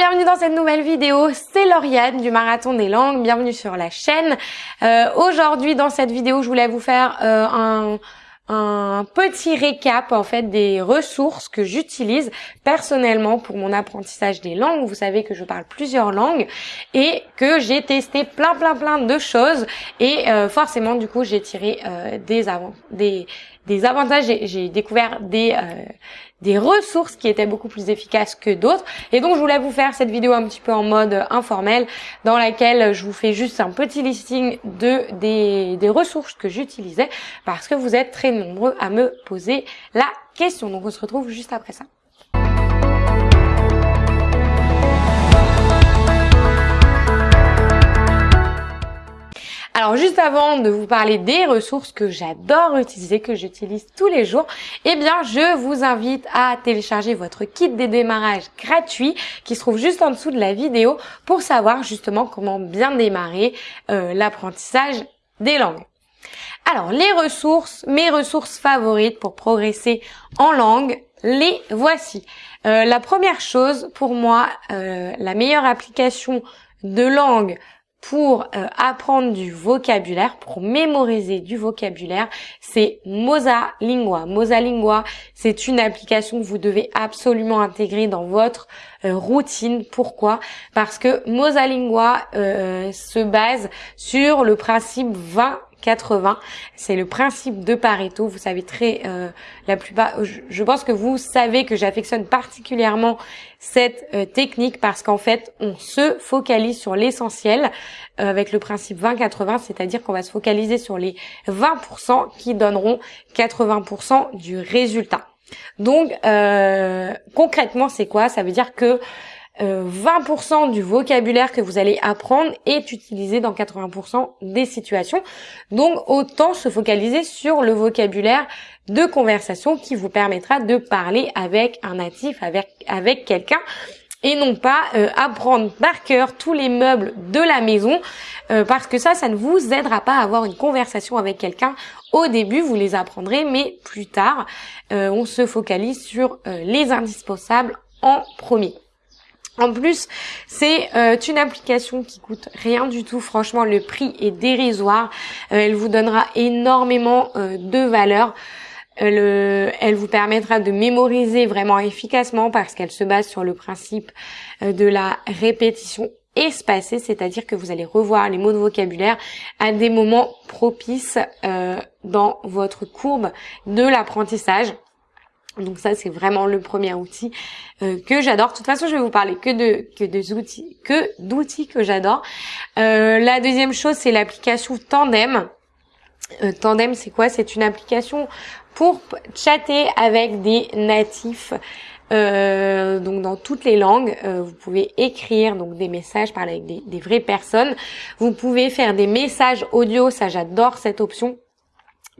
bienvenue dans cette nouvelle vidéo, c'est Lauriane du Marathon des Langues, bienvenue sur la chaîne. Euh, Aujourd'hui dans cette vidéo je voulais vous faire euh, un, un petit récap en fait des ressources que j'utilise personnellement pour mon apprentissage des langues. Vous savez que je parle plusieurs langues et que j'ai testé plein plein plein de choses et euh, forcément du coup j'ai tiré euh, des, avant des des avantages, j'ai découvert des euh, des ressources qui étaient beaucoup plus efficaces que d'autres. Et donc je voulais vous faire cette vidéo un petit peu en mode informel dans laquelle je vous fais juste un petit listing de des, des ressources que j'utilisais parce que vous êtes très nombreux à me poser la question. Donc on se retrouve juste après ça. Alors juste avant de vous parler des ressources que j'adore utiliser, que j'utilise tous les jours, eh bien je vous invite à télécharger votre kit des démarrages gratuit qui se trouve juste en dessous de la vidéo pour savoir justement comment bien démarrer euh, l'apprentissage des langues. Alors les ressources, mes ressources favorites pour progresser en langue, les voici. Euh, la première chose pour moi, euh, la meilleure application de langue pour euh, apprendre du vocabulaire, pour mémoriser du vocabulaire, c'est Mosalingua. Mosalingua, c'est une application que vous devez absolument intégrer dans votre euh, routine. Pourquoi? Parce que Mosalingua euh, se base sur le principe 20 80. C'est le principe de Pareto. Vous savez très euh, la plupart. Je, pense que vous savez que j'affectionne particulièrement cette euh, technique parce qu'en fait, on se focalise sur l'essentiel euh, avec le principe 20-80, c'est-à-dire qu'on va se focaliser sur les 20% qui donneront 80% du résultat. Donc concrètement, c'est quoi? Ça veut dire que 20% euh, du vocabulaire que vous allez apprendre est utilisé dans 80% des situations. Donc autant se focaliser sur le vocabulaire de conversation qui vous permettra de parler avec un natif, avec, avec quelqu'un et non pas euh, apprendre par cœur tous les meubles de la maison euh, parce que ça, ça ne vous aidera pas à avoir une conversation avec quelqu'un. Au début, vous les apprendrez, mais plus tard, on se focalise sur les indispensables en premier. En plus, c'est euh, une application qui coûte rien du tout. Franchement, le prix est dérisoire. Euh, elle vous donnera énormément euh, de valeur. elle vous permettra de mémoriser vraiment efficacement parce qu'elle se base sur le principe de la répétition espacée, c'est-à-dire que vous allez revoir les mots de vocabulaire à des moments propices dans votre courbe de l'apprentissage. Donc ça c'est vraiment le premier outil euh, que j'adore. De toute façon, je vais vous parler que de que des outils que d'outils que j'adore. Euh, la deuxième chose c'est l'application Tandem. Euh, Tandem c'est quoi? C'est une application pour chatter avec des natifs. donc dans toutes les langues, vous pouvez écrire donc des messages, parler avec des, des vraies personnes. Vous pouvez faire des messages audio, ça j'adore cette option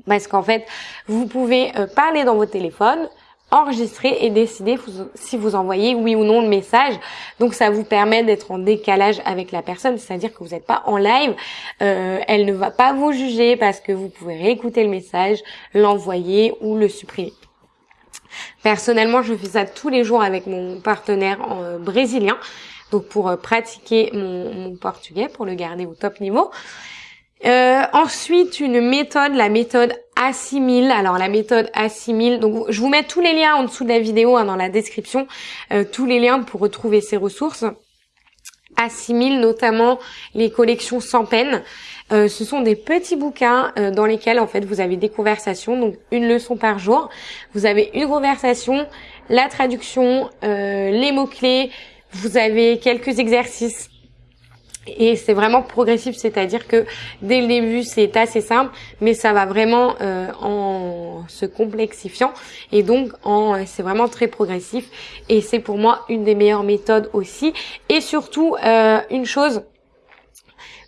parce qu'en fait, vous pouvez parler dans votre téléphone, enregistrer et décider si vous envoyez oui ou non le message. Donc ça vous permet d'être en décalage avec la personne, c'est-à-dire que vous n'êtes pas en live. Euh, elle ne va pas vous juger parce que vous pouvez réécouter le message, l'envoyer ou le supprimer. Personnellement, je fais ça tous les jours avec mon partenaire euh, brésilien, donc pour euh, pratiquer mon, mon portugais, pour le garder au top niveau. Euh, ensuite, une méthode, la méthode assimile. Alors la méthode assimile, donc je vous mets tous les liens en dessous de la vidéo, hein, dans la description, euh, tous les liens pour retrouver ces ressources. Assimile notamment les collections sans peine. Euh, ce sont des petits bouquins dans lesquels en fait vous avez des conversations, donc une leçon par jour. Vous avez une conversation, la traduction, les mots clés. Vous avez quelques exercices et c'est vraiment progressif, c'est-à-dire que dès le début c'est assez simple, mais ça va vraiment euh, en se complexifiant et donc en c'est vraiment très progressif et c'est pour moi une des meilleures méthodes aussi. Et surtout euh, une chose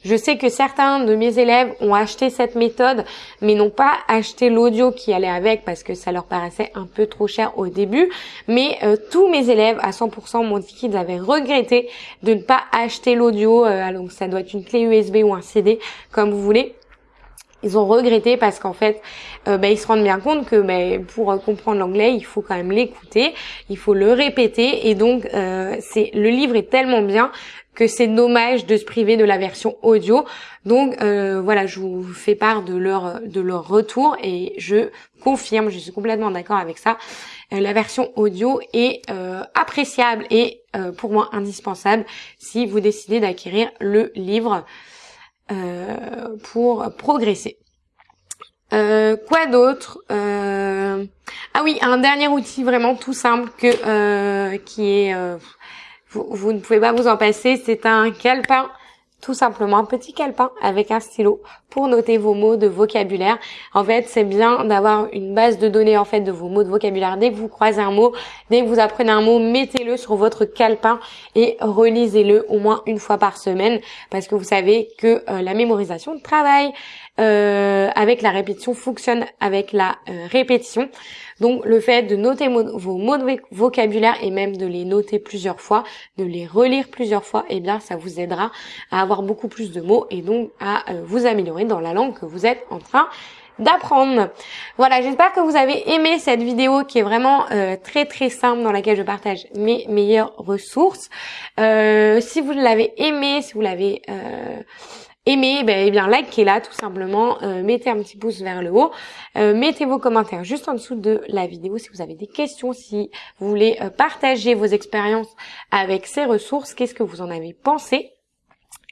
je sais que certains de mes élèves ont acheté cette méthode, mais n'ont pas acheté l'audio qui allait avec parce que ça leur paraissait un peu trop cher au début. Mais euh, tous mes élèves à 100% m'ont dit qu'ils avaient regretté de ne pas acheter l'audio. Euh, donc ça doit être une clé USB ou un CD, comme vous voulez ils ont regretté parce qu'en fait, euh, bah, ils se rendent bien compte que bah, pour comprendre l'anglais, il faut quand même l'écouter, il faut le répéter, et donc euh, c'est le livre est tellement bien que c'est dommage de se priver de la version audio. Donc euh, voilà, je vous fais part de leur de leur retour et je confirme, je suis complètement d'accord avec ça. Euh, la version audio est euh, appréciable et euh, pour moi indispensable si vous décidez d'acquérir le livre pour progresser. quoi d'autre Ah oui, un dernier outil vraiment tout simple que qui est vous, ne pouvez pas vous en passer, c'est un calepin tout simplement un petit calepin avec un stylo pour noter vos mots de vocabulaire. En fait, c'est bien d'avoir une base de données en fait de vos mots de vocabulaire. Dès que vous croisez un mot, dès que vous apprenez un mot, mettez-le sur votre calepin et relisez-le au moins une fois par semaine parce que vous savez que euh, la mémorisation travaille euh, avec la répétition fonctionne avec la euh, répétition. Donc le fait de noter vos mots de vocabulaire et même de les noter plusieurs fois, de les relire plusieurs fois, eh bien ça vous aidera à avoir beaucoup plus de mots et donc à euh, vous améliorer dans la langue que vous êtes en train d'apprendre. Voilà, j'espère que vous avez aimé cette vidéo qui est vraiment très très simple dans laquelle je partage mes meilleures ressources. si vous l'avez aimé, si vous l'avez aimez, ben, eh bien likez-la tout simplement, euh, mettez un petit pouce vers le haut, euh, mettez vos commentaires juste en dessous de la vidéo si vous avez des questions, si vous voulez euh, partager vos expériences avec ces ressources, qu'est-ce que vous en avez pensé.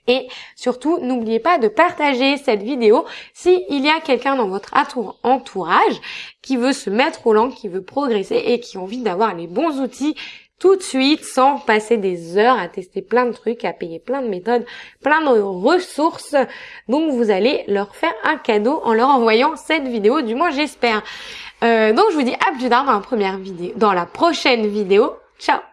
Et surtout, n'oubliez pas de partager cette vidéo si il y a quelqu'un dans votre entourage qui veut se mettre au langue, qui veut progresser et qui a envie d'avoir les bons outils tout de suite sans passer des heures à tester plein de trucs, à payer plein de méthodes, plein de ressources. Donc vous allez leur faire un cadeau en leur envoyant cette vidéo, du moins j'espère. Euh, donc je vous dis à plus tard dans la première vidéo, dans la prochaine vidéo. Ciao